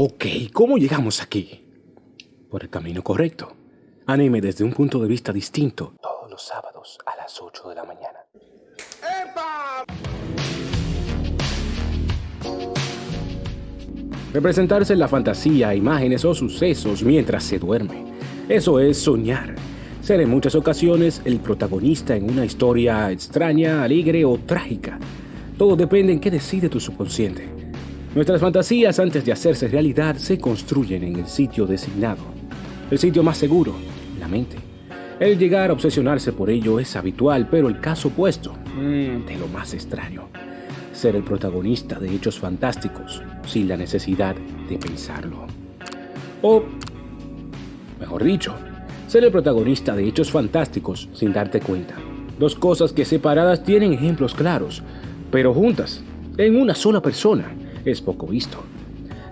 Ok, ¿cómo llegamos aquí? Por el camino correcto. Anime desde un punto de vista distinto. Todos los sábados a las 8 de la mañana. Representarse en la fantasía imágenes o sucesos mientras se duerme. Eso es soñar. Ser en muchas ocasiones el protagonista en una historia extraña, alegre o trágica. Todo depende en qué decide tu subconsciente. Nuestras fantasías antes de hacerse realidad se construyen en el sitio designado. El sitio más seguro, la mente. El llegar a obsesionarse por ello es habitual, pero el caso opuesto, mm, de lo más extraño. Ser el protagonista de hechos fantásticos sin la necesidad de pensarlo. O, mejor dicho, ser el protagonista de hechos fantásticos sin darte cuenta. Dos cosas que separadas tienen ejemplos claros, pero juntas, en una sola persona, es poco visto,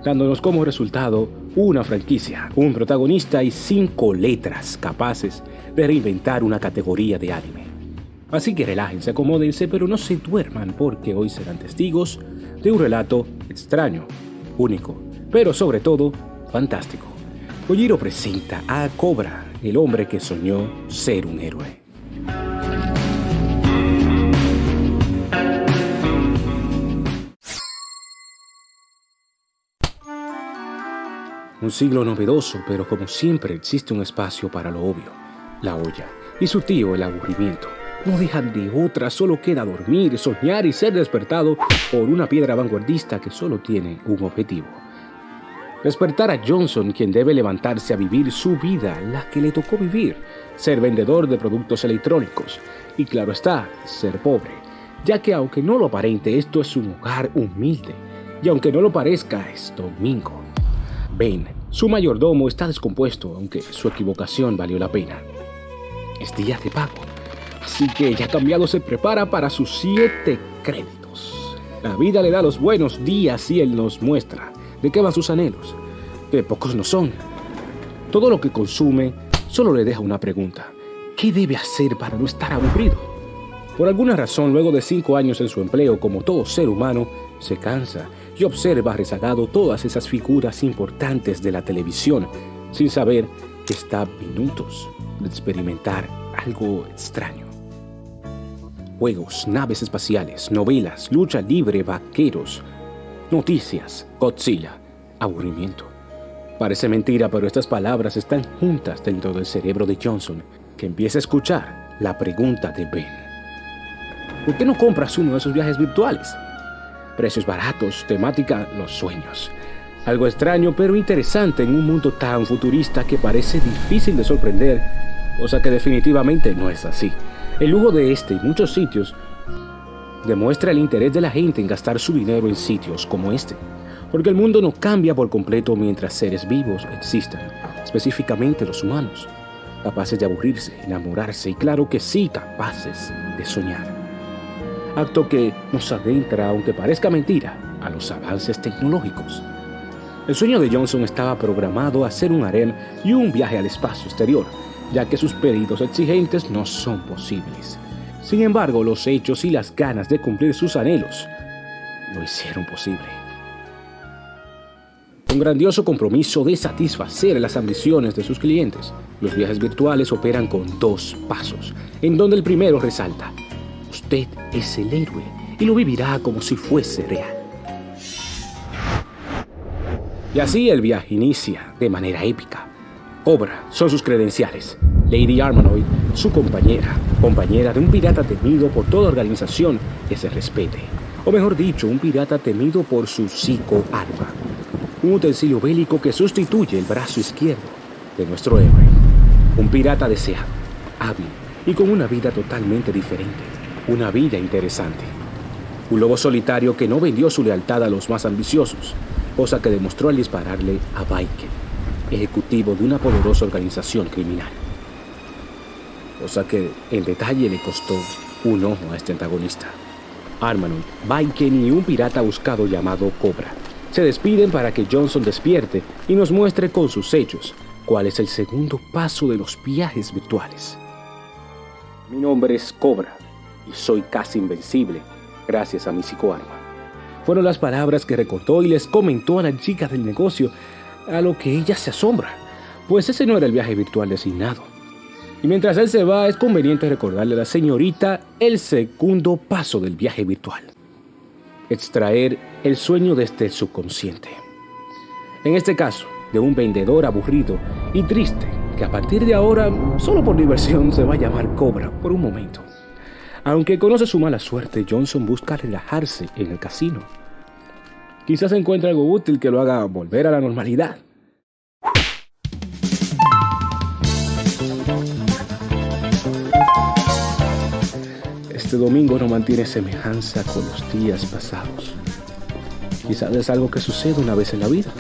dándonos como resultado una franquicia, un protagonista y cinco letras capaces de reinventar una categoría de anime. Así que relájense, acomódense, pero no se duerman porque hoy serán testigos de un relato extraño, único, pero sobre todo fantástico. Kojiro presenta a Cobra, el hombre que soñó ser un héroe. Un siglo novedoso, pero como siempre existe un espacio para lo obvio, la olla, y su tío el aburrimiento. No dejan de otra, solo queda dormir, soñar y ser despertado por una piedra vanguardista que solo tiene un objetivo. Despertar a Johnson, quien debe levantarse a vivir su vida, la que le tocó vivir, ser vendedor de productos electrónicos, y claro está, ser pobre, ya que aunque no lo aparente, esto es un hogar humilde, y aunque no lo parezca, es domingo. Ben, su mayordomo, está descompuesto, aunque su equivocación valió la pena. Es día de pago, así que ya cambiado se prepara para sus siete créditos. La vida le da los buenos días y él nos muestra de qué van sus anhelos, que pocos no son. Todo lo que consume solo le deja una pregunta. ¿Qué debe hacer para no estar aburrido? Por alguna razón, luego de cinco años en su empleo como todo ser humano, se cansa y observa rezagado todas esas figuras importantes de la televisión, sin saber que está a minutos de experimentar algo extraño. Juegos, naves espaciales, novelas, lucha libre, vaqueros, noticias, Godzilla, aburrimiento. Parece mentira, pero estas palabras están juntas dentro del cerebro de Johnson, que empieza a escuchar la pregunta de Ben. ¿Por qué no compras uno de esos viajes virtuales? Precios baratos, temática los sueños. Algo extraño pero interesante en un mundo tan futurista que parece difícil de sorprender, cosa que definitivamente no es así. El lujo de este y muchos sitios demuestra el interés de la gente en gastar su dinero en sitios como este, porque el mundo no cambia por completo mientras seres vivos existan, específicamente los humanos, capaces de aburrirse, enamorarse y claro que sí, capaces de soñar acto que nos adentra, aunque parezca mentira, a los avances tecnológicos. El sueño de Johnson estaba programado a hacer un harem y un viaje al espacio exterior, ya que sus pedidos exigentes no son posibles. Sin embargo, los hechos y las ganas de cumplir sus anhelos lo hicieron posible. Un grandioso compromiso de satisfacer las ambiciones de sus clientes, los viajes virtuales operan con dos pasos, en donde el primero resalta, Usted es el héroe y lo vivirá como si fuese real. Y así el viaje inicia de manera épica. Obra son sus credenciales. Lady Armanoid, su compañera, compañera de un pirata temido por toda organización que se respete. O mejor dicho, un pirata temido por su psico-arma. Un utensilio bélico que sustituye el brazo izquierdo de nuestro héroe. Un pirata deseado, hábil y con una vida totalmente diferente una vida interesante. Un lobo solitario que no vendió su lealtad a los más ambiciosos, cosa que demostró al dispararle a Viking, ejecutivo de una poderosa organización criminal. Cosa que en detalle le costó un ojo a este antagonista. Armanon, Viking y un pirata buscado llamado Cobra se despiden para que Johnson despierte y nos muestre con sus hechos cuál es el segundo paso de los viajes virtuales. Mi nombre es Cobra y soy casi invencible gracias a mi psicoarma. Fueron las palabras que recordó y les comentó a la chica del negocio, a lo que ella se asombra, pues ese no era el viaje virtual designado. Y mientras él se va, es conveniente recordarle a la señorita el segundo paso del viaje virtual. Extraer el sueño desde el subconsciente. En este caso, de un vendedor aburrido y triste que a partir de ahora, solo por diversión, se va a llamar Cobra por un momento. Aunque conoce su mala suerte, Johnson busca relajarse en el casino. Quizás encuentre algo útil que lo haga volver a la normalidad. Este domingo no mantiene semejanza con los días pasados. Quizás es algo que sucede una vez en la vida.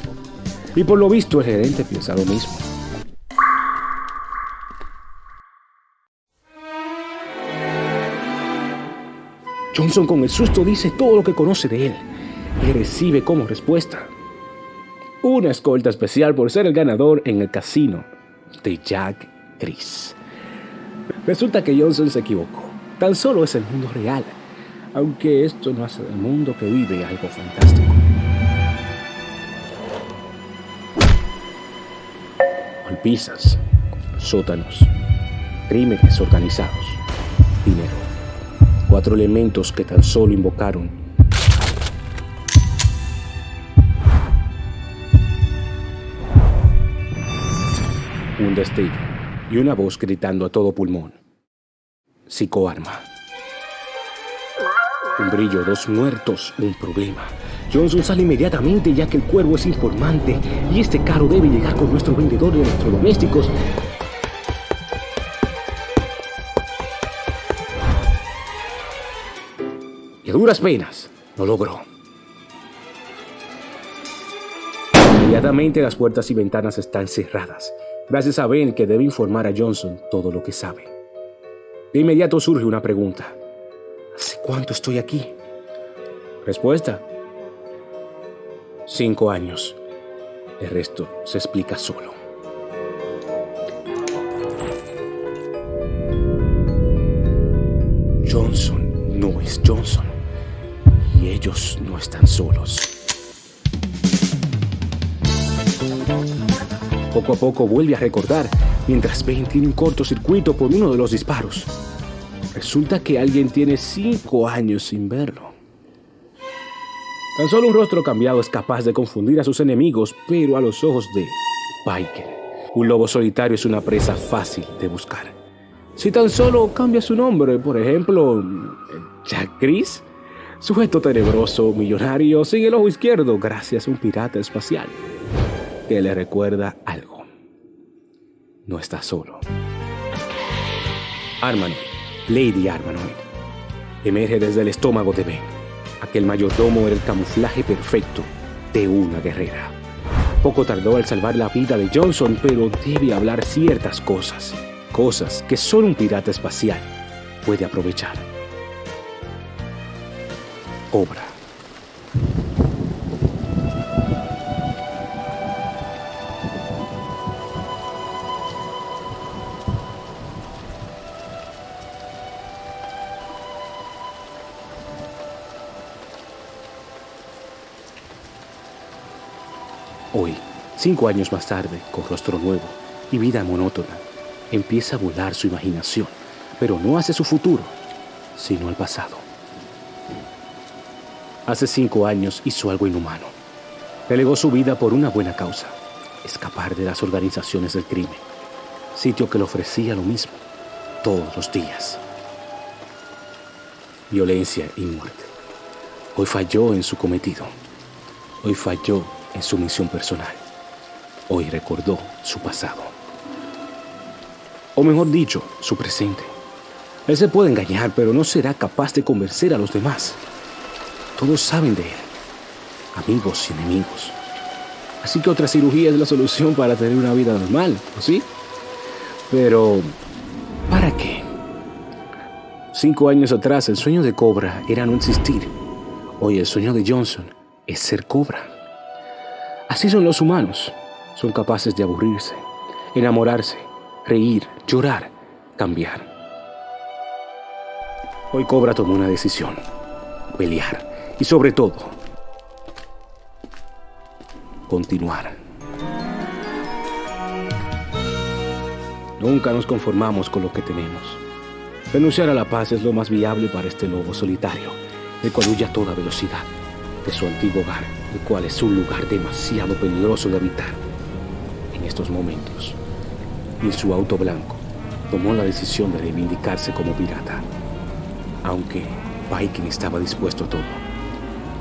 Y por lo visto el gerente piensa lo mismo. Johnson con el susto dice todo lo que conoce de él y recibe como respuesta una escolta especial por ser el ganador en el casino de Jack Chris. Resulta que Johnson se equivocó. Tan solo es el mundo real, aunque esto no hace del mundo que vive algo fantástico. Golpizas, sótanos, crímenes organizados, dinero cuatro elementos que tan solo invocaron. Un destello y una voz gritando a todo pulmón. Psicoarma. Un brillo, dos muertos, un problema. Johnson sale inmediatamente ya que el cuervo es informante y este carro debe llegar con nuestro vendedor de electrodomésticos y a duras penas lo logró. Inmediatamente las puertas y ventanas están cerradas, gracias a Ben que debe informar a Johnson todo lo que sabe. De inmediato surge una pregunta. ¿Hace cuánto estoy aquí? Respuesta. Cinco años. El resto se explica solo. Johnson no es Johnson ellos no están solos. Poco a poco vuelve a recordar mientras Ben tiene un cortocircuito por uno de los disparos. Resulta que alguien tiene cinco años sin verlo. Tan solo un rostro cambiado es capaz de confundir a sus enemigos, pero a los ojos de Biker, un lobo solitario es una presa fácil de buscar. Si tan solo cambia su nombre, por ejemplo, Jack Chris, Sujeto tenebroso, millonario, sin el ojo izquierdo, gracias a un pirata espacial que le recuerda algo. No está solo. Armanoid, Lady Armanoid, emerge desde el estómago de Ben. Aquel mayordomo era el camuflaje perfecto de una guerrera. Poco tardó al salvar la vida de Johnson, pero debe hablar ciertas cosas, cosas que solo un pirata espacial puede aprovechar obra. Hoy, cinco años más tarde, con rostro nuevo y vida monótona, empieza a volar su imaginación, pero no hacia su futuro, sino al pasado. Hace cinco años hizo algo inhumano. Delegó su vida por una buena causa, escapar de las organizaciones del crimen, sitio que le ofrecía lo mismo todos los días. Violencia y muerte. Hoy falló en su cometido. Hoy falló en su misión personal. Hoy recordó su pasado. O mejor dicho, su presente. Él se puede engañar, pero no será capaz de convencer a los demás. Todos saben de él, amigos y enemigos. Así que otra cirugía es la solución para tener una vida normal, ¿o sí? Pero, ¿para qué? Cinco años atrás el sueño de Cobra era no existir. Hoy el sueño de Johnson es ser Cobra. Así son los humanos. Son capaces de aburrirse, enamorarse, reír, llorar, cambiar. Hoy Cobra tomó una decisión. Pelear y sobre todo, continuar. Nunca nos conformamos con lo que tenemos. Renunciar a la paz es lo más viable para este lobo solitario, el cual huye a toda velocidad de su antiguo hogar, el cual es un lugar demasiado peligroso de habitar. En estos momentos, en su auto blanco, tomó la decisión de reivindicarse como pirata. Aunque Viking estaba dispuesto a todo.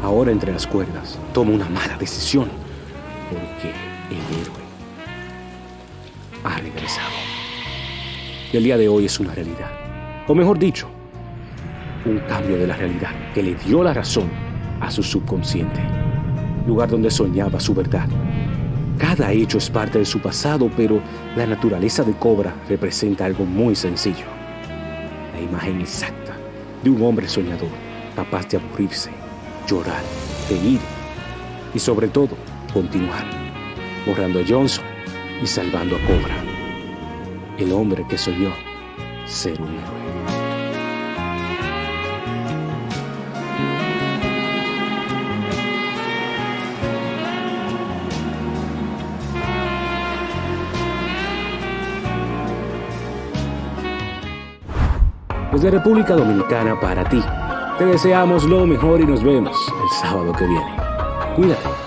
Ahora entre las cuerdas, toma una mala decisión, porque el héroe ha regresado. Y el día de hoy es una realidad. O mejor dicho, un cambio de la realidad que le dio la razón a su subconsciente, lugar donde soñaba su verdad. Cada hecho es parte de su pasado, pero la naturaleza de Cobra representa algo muy sencillo. La imagen exacta de un hombre soñador, capaz de aburrirse, llorar, reír y sobre todo continuar, borrando a Johnson y salvando a Cobra, el hombre que soñó ser un héroe. Desde República Dominicana para ti. Te deseamos lo mejor y nos vemos el sábado que viene. Cuídate.